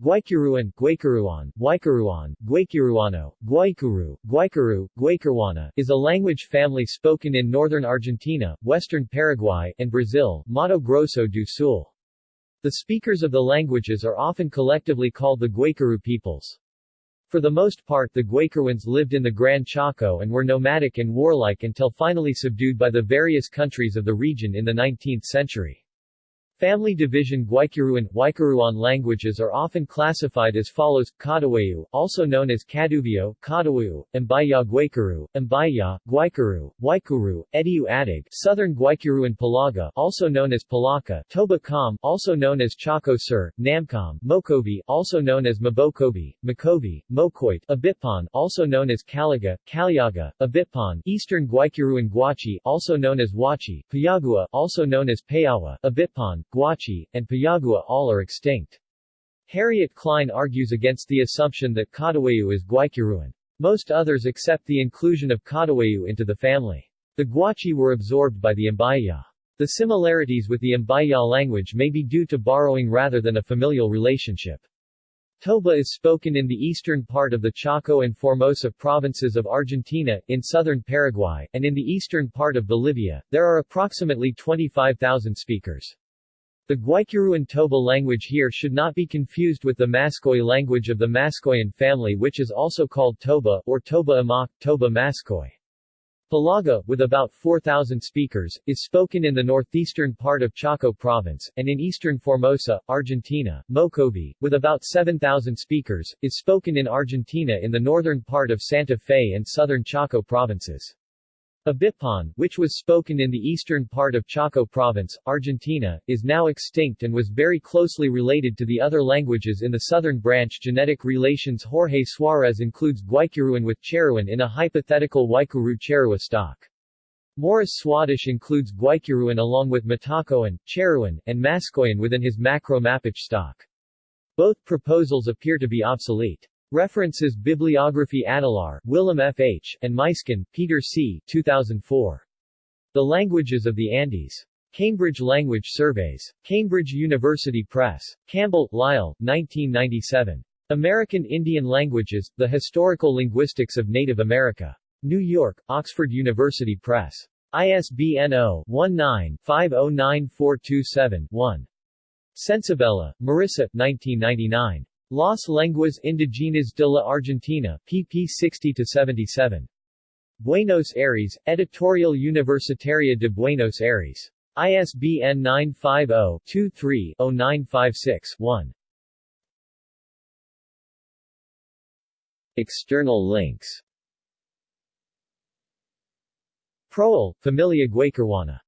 Guaycuruan, Guaycuruan, Guaycuruan, Guaycuruano, Guaycuru, Guaycuru, Guaycurwana is a language family spoken in northern Argentina, western Paraguay, and Brazil, Mato Grosso do Sul. The speakers of the languages are often collectively called the Guaycuru peoples. For the most part the Guaycuruans lived in the Gran Chaco and were nomadic and warlike until finally subdued by the various countries of the region in the 19th century. Family division Guaycuruan, Guaycuruan languages are often classified as follows, Kadawayu, also known as Kaduvio, Kadawayu, Mbaya Guaycuru, Mbaya, Guaycuru, Guaycuru, Ediu Adig, Southern Guaycuruan Pilaga, also known as Palaka, Toba Kam, also known as Chaco Sur, Namcom, Mokovi, also known as Mabokovi, Makovi, Mokoit, Abitpan, also known as Kalaga, Kaliaga, Abitpan, Eastern Guaycuruan Guachi, also known as Huachi, Payagua, also known as Payawa, Abitpan, Guachi, and Payagua all are extinct. Harriet Klein argues against the assumption that Kadawayu is Guaycuruan. Most others accept the inclusion of Kadawayu into the family. The Guachi were absorbed by the Mbaya. The similarities with the Mbaya language may be due to borrowing rather than a familial relationship. Toba is spoken in the eastern part of the Chaco and Formosa provinces of Argentina, in southern Paraguay, and in the eastern part of Bolivia. There are approximately 25,000 speakers. The Guaycuruan Toba language here should not be confused with the Maskoy language of the Maskoyan family which is also called Toba, or Toba Amak, Toba Maskoy. Pilaga, with about 4,000 speakers, is spoken in the northeastern part of Chaco province, and in eastern Formosa, Argentina. Mocovi, with about 7,000 speakers, is spoken in Argentina in the northern part of Santa Fe and southern Chaco provinces. Abitpan, which was spoken in the eastern part of Chaco province, Argentina, is now extinct and was very closely related to the other languages in the southern branch genetic relations Jorge Suarez includes Guaycuruan with Charruan in a hypothetical Guaycuru Charrua stock. Morris Swadesh includes Guaycuruan along with Matacoan, Charruan, and Maskoyan within his Macro stock. Both proposals appear to be obsolete. References Bibliography Adelaar, Willem F. H., and Muysken, Peter C. 2004. The Languages of the Andes. Cambridge Language Surveys. Cambridge University Press. Campbell, Lyle, 1997. American Indian Languages, The Historical Linguistics of Native America. New York, Oxford University Press. ISBN 0-19-509427-1. Censabella, Marissa, 1999. Las Lenguas Indigenas de la Argentina, pp 60-77. Buenos Aires, Editorial Universitaria de Buenos Aires. ISBN 950-23-0956-1. External links Proel, Familia Guaycurwana